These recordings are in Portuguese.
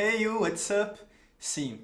Hey you, what's up? Sim,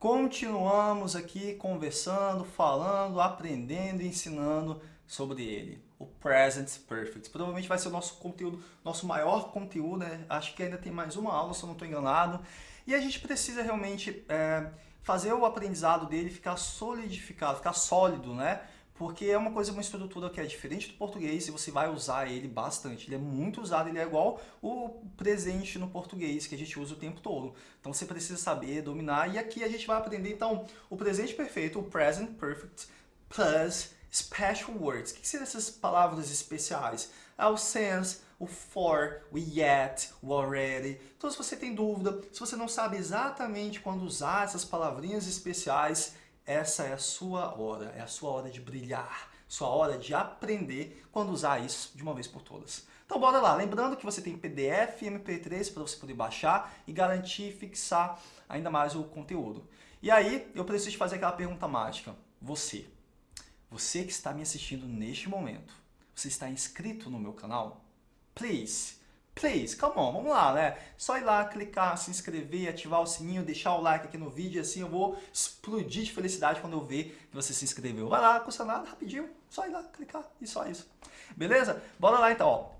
continuamos aqui conversando, falando, aprendendo e ensinando sobre ele, o Present Perfect. Provavelmente vai ser o nosso conteúdo, nosso maior conteúdo, né? acho que ainda tem mais uma aula, se eu não estou enganado. E a gente precisa realmente é, fazer o aprendizado dele ficar solidificado, ficar sólido, né? Porque é uma coisa, uma estrutura que é diferente do português e você vai usar ele bastante. Ele é muito usado, ele é igual o presente no português que a gente usa o tempo todo. Então você precisa saber, dominar e aqui a gente vai aprender então o presente perfeito, o present perfect plus special words. O que seriam essas palavras especiais? É o sense, o for, o yet, o already. Então se você tem dúvida, se você não sabe exatamente quando usar essas palavrinhas especiais, essa é a sua hora, é a sua hora de brilhar, sua hora de aprender quando usar isso de uma vez por todas. Então bora lá, lembrando que você tem PDF e MP3 para você poder baixar e garantir fixar ainda mais o conteúdo. E aí, eu preciso te fazer aquela pergunta mágica. Você, você que está me assistindo neste momento, você está inscrito no meu canal? Please, Please, come on, vamos lá, né? Só ir lá, clicar, se inscrever, ativar o sininho, deixar o like aqui no vídeo, assim eu vou explodir de felicidade quando eu ver que você se inscreveu. Vai lá, custa nada, rapidinho, só ir lá, clicar e só isso. Beleza? Bora lá então, ó.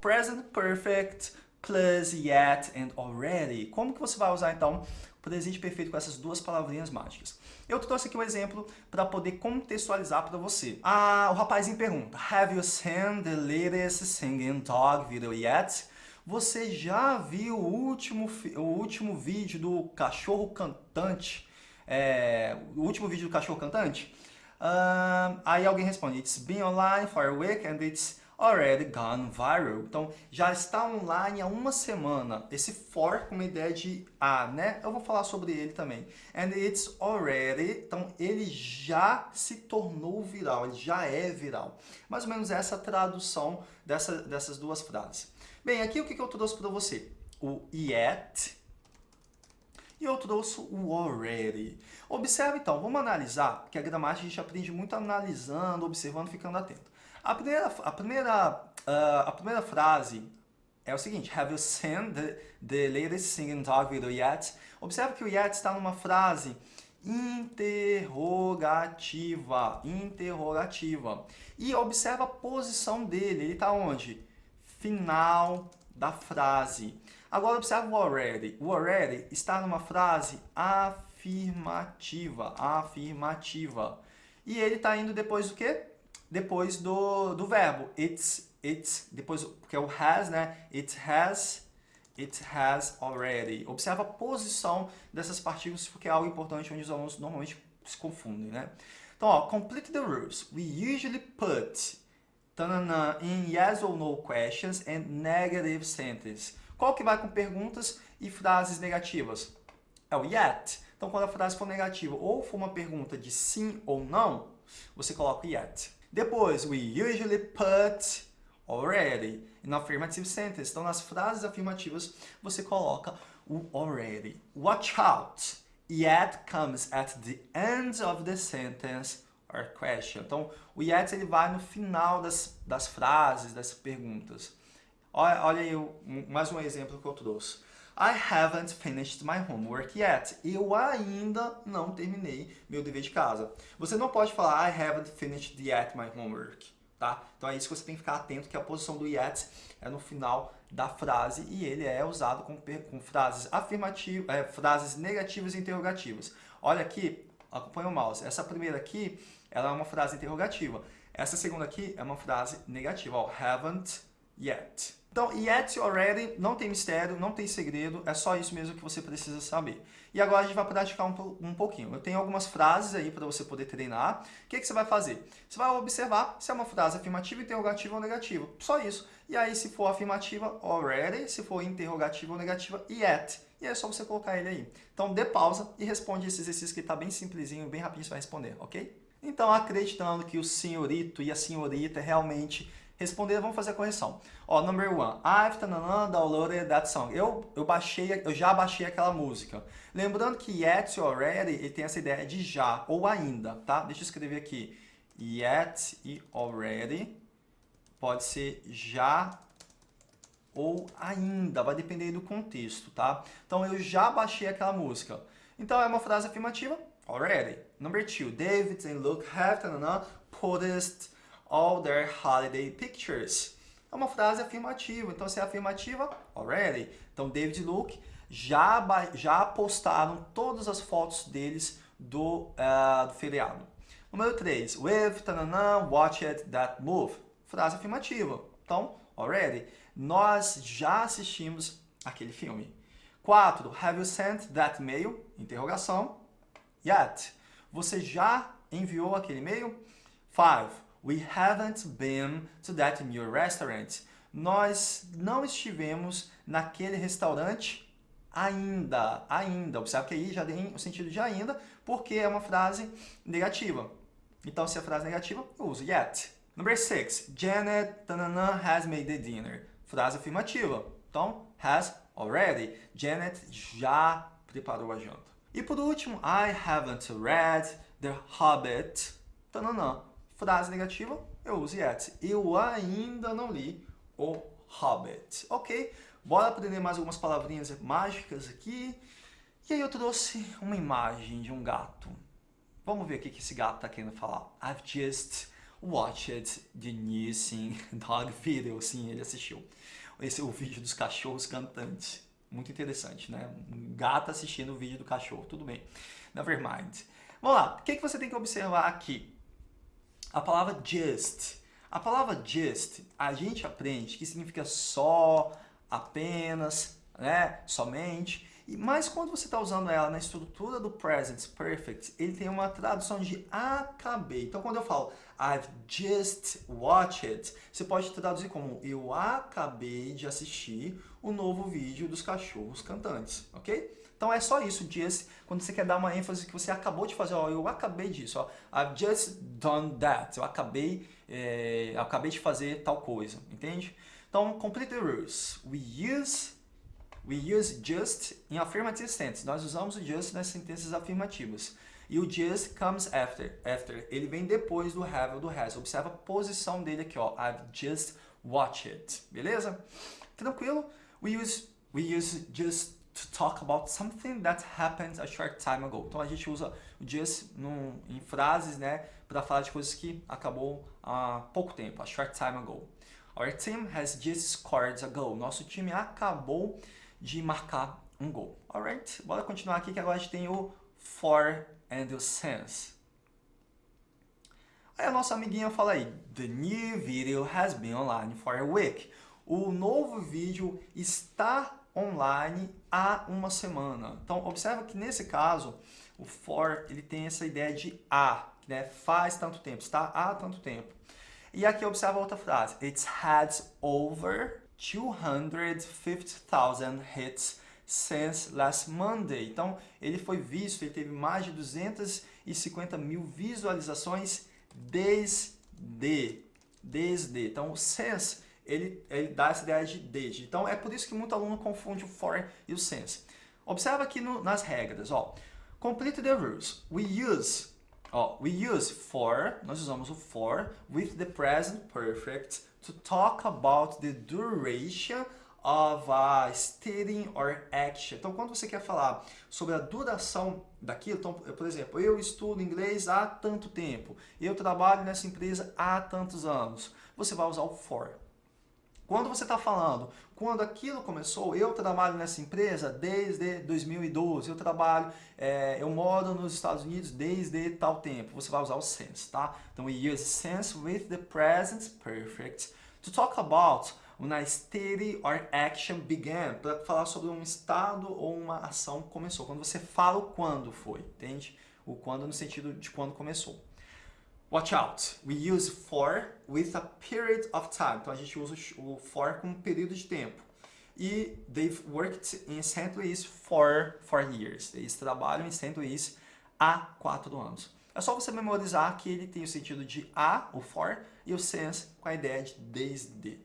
Present Perfect plus yet and already. Como que você vai usar então presente perfeito com essas duas palavrinhas mágicas. Eu trouxe aqui um exemplo para poder contextualizar para você. Ah, o rapazinho pergunta, Have you seen the latest singing dog video yet? Você já viu o último, o último vídeo do cachorro cantante? É, o último vídeo do cachorro cantante? Uh, aí alguém responde, It's been online for a week and it's already gone viral. Então, já está online há uma semana. Esse for com uma ideia de a, né? Eu vou falar sobre ele também. And it's already, então ele já se tornou viral, ele já é viral. Mais ou menos essa tradução dessa, dessas duas frases. Bem, aqui o que eu trouxe para você? O yet e eu trouxe o already. Observe então, vamos analisar, porque a gramática a gente aprende muito analisando, observando, ficando atento. A primeira, a primeira, uh, a primeira frase é o seguinte, Have you seen the, the latest singing dog video yet? Observe que o yet está numa frase interrogativa, interrogativa. E observa a posição dele, ele está onde? Final da frase. Agora observe o already. O already está numa frase afirmativa, afirmativa. E ele está indo depois do quê? Depois do, do verbo. It's, it's, depois, porque é o has, né? It has, it has already. Observa a posição dessas partículas, porque é algo importante onde os alunos normalmente se confundem, né? Então, ó, complete the rules. We usually put tanana, in yes or no questions and negative sentences. Qual que vai com perguntas e frases negativas? É o yet. Então, quando a frase for negativa ou for uma pergunta de sim ou não, você coloca yet. Depois, we usually put already in affirmative sentence. Então, nas frases afirmativas, você coloca o already. Watch out. Yet comes at the end of the sentence or question. Então, o yet ele vai no final das, das frases, das perguntas. Olha, olha aí mais um exemplo que eu trouxe. I haven't finished my homework yet. Eu ainda não terminei meu dever de casa. Você não pode falar I haven't finished yet my homework. Tá? Então é isso que você tem que ficar atento, que a posição do yet é no final da frase e ele é usado com, com frases afirmativas, é, frases negativas e interrogativas. Olha aqui, acompanha o mouse. Essa primeira aqui, ela é uma frase interrogativa. Essa segunda aqui é uma frase negativa, ó, haven't yet. Então, yet already não tem mistério, não tem segredo, é só isso mesmo que você precisa saber. E agora a gente vai praticar um, um pouquinho. Eu tenho algumas frases aí para você poder treinar. O que, que você vai fazer? Você vai observar se é uma frase afirmativa, interrogativa ou negativa. Só isso. E aí, se for afirmativa, already. Se for interrogativa ou negativa, yet. E é só você colocar ele aí. Então, dê pausa e responde esse exercício que está bem simplesinho, bem rapidinho você vai responder, ok? Então, acreditando que o senhorito e a senhorita realmente responder, vamos fazer a correção. Ó, number one, I've tanana, downloaded that song. Eu, eu, baixei, eu já baixei aquela música. Lembrando que yet already, ele tem essa ideia de já ou ainda, tá? Deixa eu escrever aqui. yet e already. Pode ser já ou ainda, vai depender do contexto, tá? Então, eu já baixei aquela música. Então, é uma frase afirmativa, already. Number two, David and Luke have post all their holiday pictures. É uma frase afirmativa, então se é afirmativa, already. Então, David e Luke já, já postaram todas as fotos deles do, uh, do feriado. Número 3, we've tanana, watched that move. Frase afirmativa. Então, already. Nós já assistimos aquele filme. 4. Have you sent that mail? Interrogação. Yet. Você já enviou aquele e-mail? 5. We haven't been to that new restaurant. Nós não estivemos naquele restaurante ainda. Ainda. Observe que aí já tem o sentido de ainda, porque é uma frase negativa. Então, se é frase negativa, eu uso yet. Number 6. Janet tanana, has made the dinner. Frase afirmativa. Então, has already. Janet já preparou a janta. E por último, I haven't read The Hobbit. Tananã. Frase negativa, eu uso yet. Eu ainda não li o Hobbit. Ok? Bora aprender mais algumas palavrinhas mágicas aqui. E aí eu trouxe uma imagem de um gato. Vamos ver o que esse gato está querendo falar. I've just watched the new Sing Dog video. Sim, ele assistiu. Esse é o vídeo dos cachorros cantantes. Muito interessante, né? Um gato assistindo o vídeo do cachorro. Tudo bem. Never mind. Vamos lá. O que, que você tem que observar aqui? A palavra just. A palavra just, a gente aprende que significa só, apenas, né? somente. Mas quando você está usando ela na estrutura do present perfect, ele tem uma tradução de acabei. Então, quando eu falo I've just watched, você pode traduzir como eu acabei de assistir o novo vídeo dos cachorros cantantes, ok? Então é só isso, just, quando você quer dar uma ênfase que você acabou de fazer, ó, eu acabei disso, ó, I've just done that, eu acabei, é, eu acabei de fazer tal coisa, entende? Então, complete the rules. We use We use just in affirmative tense. Nós usamos o just nas sentenças afirmativas. E o just comes after. After. Ele vem depois do have ou do has. Observa a posição dele aqui, ó. I've just watched it. Beleza? Tranquilo? We use, we use just to talk about something that happened a short time ago. Então a gente usa o just no, em frases, né, para falar de coisas que acabou há pouco tempo, a short time ago. Our team has just scored a goal. Nosso time acabou de marcar um gol. Alright? Bora continuar aqui que agora a gente tem o for and o since. Aí a nossa amiguinha fala aí, The new video has been online for a week. O novo vídeo está online há uma semana. Então, observa que nesse caso, o for ele tem essa ideia de há, né? faz tanto tempo, está há tanto tempo. E aqui observa outra frase, It has over 250,000 hits since last Monday. Então, ele foi visto, ele teve mais de 250 mil visualizações desde. Desde. Então, o since, ele, ele dá essa ideia de desde. Então, é por isso que muito aluno confunde o for e o since. Observa aqui no, nas regras, ó. Complete the rules. We use, ó, we use for, nós usamos o for with the present perfect to talk about the duration of a studying or action. Então, quando você quer falar sobre a duração daquilo, então, por exemplo, eu estudo inglês há tanto tempo, eu trabalho nessa empresa há tantos anos, você vai usar o for. Quando você está falando, quando aquilo começou, eu trabalho nessa empresa desde 2012, eu trabalho, é, eu moro nos Estados Unidos desde tal tempo, você vai usar o since, tá? Então, we use since with the present perfect to talk about when a study or action began, para falar sobre um estado ou uma ação começou. Quando você fala o quando foi, entende? O quando no sentido de quando começou. Watch out. We use for with a period of time. Então a gente usa o for com um período de tempo. E they've worked in St. Louis for four years. Eles trabalham em St. Louis há quatro anos. É só você memorizar que ele tem o sentido de a, o for, e o since com a ideia de desde.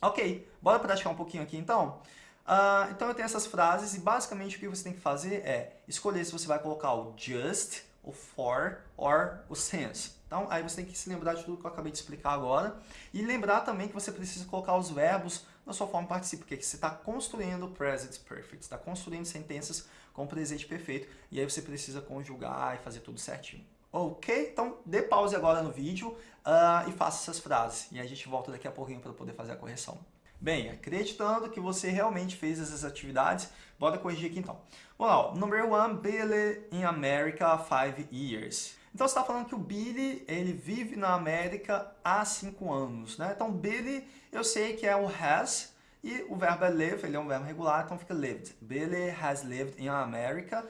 Ok, bora praticar um pouquinho aqui então? Uh, então eu tenho essas frases e basicamente o que você tem que fazer é escolher se você vai colocar o just, o for or o since. Então, aí você tem que se lembrar de tudo que eu acabei de explicar agora. E lembrar também que você precisa colocar os verbos na sua forma participa, porque você está construindo present perfect, está construindo sentenças com presente perfeito, e aí você precisa conjugar e fazer tudo certinho. Ok? Então, dê pause agora no vídeo uh, e faça essas frases. E a gente volta daqui a pouquinho para poder fazer a correção. Bem, acreditando que você realmente fez essas atividades, bora corrigir aqui então. Vamos lá, number one, Billy in America, five years. Então você está falando que o Billy, ele vive na América há cinco anos, né? Então Billy, eu sei que é o has, e o verbo é live, ele é um verbo regular, então fica lived. Billy has lived in America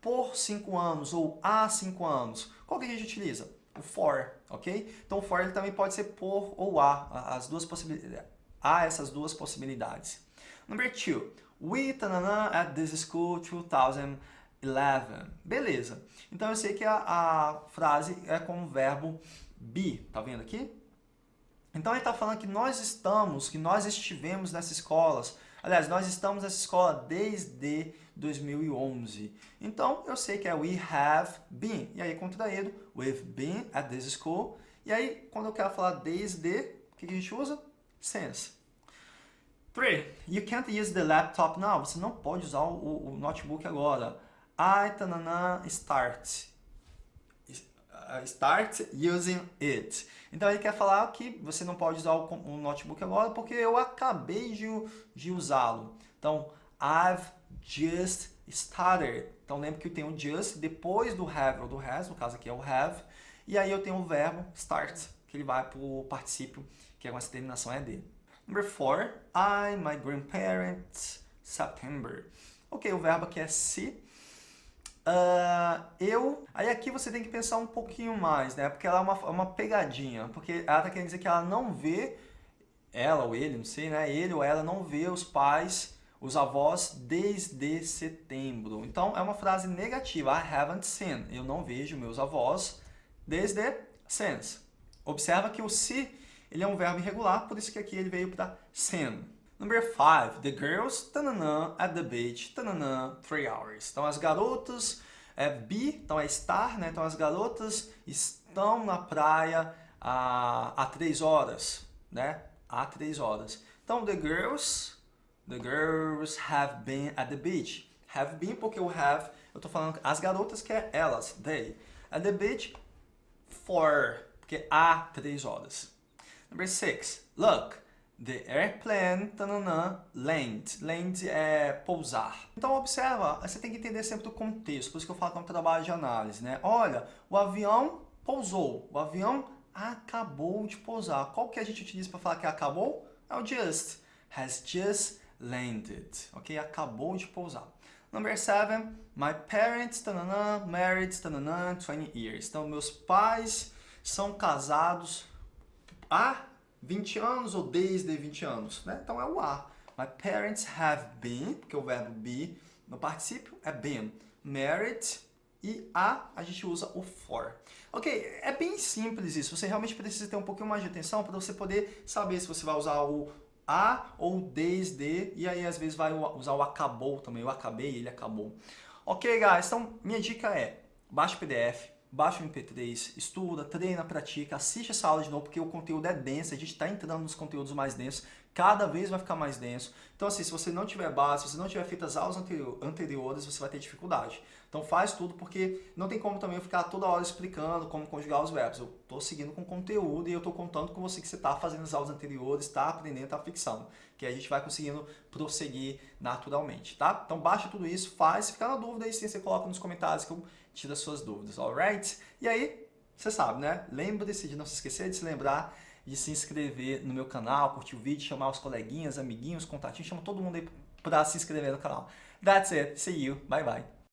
por cinco anos ou há cinco anos. Qual que a gente utiliza? O for, ok? Então o for ele também pode ser por ou há, as duas possibilidades. Há essas duas possibilidades. Number two, we tanana, at this school 2011. Beleza. Então eu sei que a, a frase é com o verbo be, tá vendo aqui? Então ele está falando que nós estamos, que nós estivemos nessas escolas. Aliás, nós estamos nessa escola desde 2011. Então, eu sei que é we have been. E aí, contraído, we've been at this school. E aí, quando eu quero falar desde, o que a gente usa? Since. 3. You can't use the laptop now. Você não pode usar o, o notebook agora. I, tanana, start. Uh, start using it. Então ele quer falar que você não pode usar o, o notebook agora porque eu acabei de, de usá-lo. Então, I've just started. Então lembre que eu tenho just depois do have ou do has, no caso aqui é o have, e aí eu tenho o verbo start, que ele vai para o particípio, que é uma terminação ED. Number four, I, my grandparents, September. Ok, o verbo aqui é se. Uh, eu... Aí aqui você tem que pensar um pouquinho mais, né? Porque ela é uma, é uma pegadinha. Porque ela tá querendo dizer que ela não vê, ela ou ele, não sei, né? Ele ou ela não vê os pais os avós desde setembro. Então, é uma frase negativa. I haven't seen. Eu não vejo meus avós desde since. Observa que o se ele é um verbo irregular, por isso que aqui ele veio para seen. Number 5. The girls tanana, at the beach tanana, three hours. Então, as garotas é be, então é estar, né? Então, as garotas estão na praia há três horas, né? Há três horas. Então, the girls The girls have been at the beach. Have been porque o have, eu tô falando as garotas que é elas, they. At the beach for, porque há três horas. Number six, look. The airplane, tanana, land. Land é pousar. Então, observa, você tem que entender sempre o contexto, por isso que eu falo que é um trabalho de análise, né? Olha, o avião pousou, o avião acabou de pousar. Qual que a gente utiliza para falar que acabou? É o just. Has just landed, ok? Acabou de pousar. Number seven, my parents, tanana, married, tanana, 20 years. Então, meus pais são casados há 20 anos ou desde 20 anos, né? Então, é o há. My parents have been, porque o verbo be no particípio é been. Married e a, a gente usa o for. Ok, é bem simples isso. Você realmente precisa ter um pouquinho mais de atenção para você poder saber se você vai usar o a ou desde, e aí às vezes vai usar o acabou também, eu acabei, ele acabou. Ok, guys, então minha dica é, baixa o PDF, baixa o MP3, estuda, treina, pratica, assiste essa aula de novo, porque o conteúdo é denso, a gente está entrando nos conteúdos mais densos, cada vez vai ficar mais denso. Então assim, se você não tiver base, se você não tiver feito as aulas anteriores, você vai ter dificuldade. Então faz tudo, porque não tem como também eu ficar toda hora explicando como conjugar os verbos. Eu estou seguindo com conteúdo e eu estou contando com você que você está fazendo as aulas anteriores, está aprendendo, está fixando. Que a gente vai conseguindo prosseguir naturalmente, tá? Então baixa tudo isso, faz. Se ficar na dúvida aí sim, você coloca nos comentários que eu tiro as suas dúvidas, alright? E aí, você sabe, né? Lembre-se de não se esquecer de se lembrar de se inscrever no meu canal, curtir o vídeo, chamar os coleguinhas, amiguinhos, contatinhos, chama todo mundo aí para se inscrever no canal. That's it. See you. Bye bye.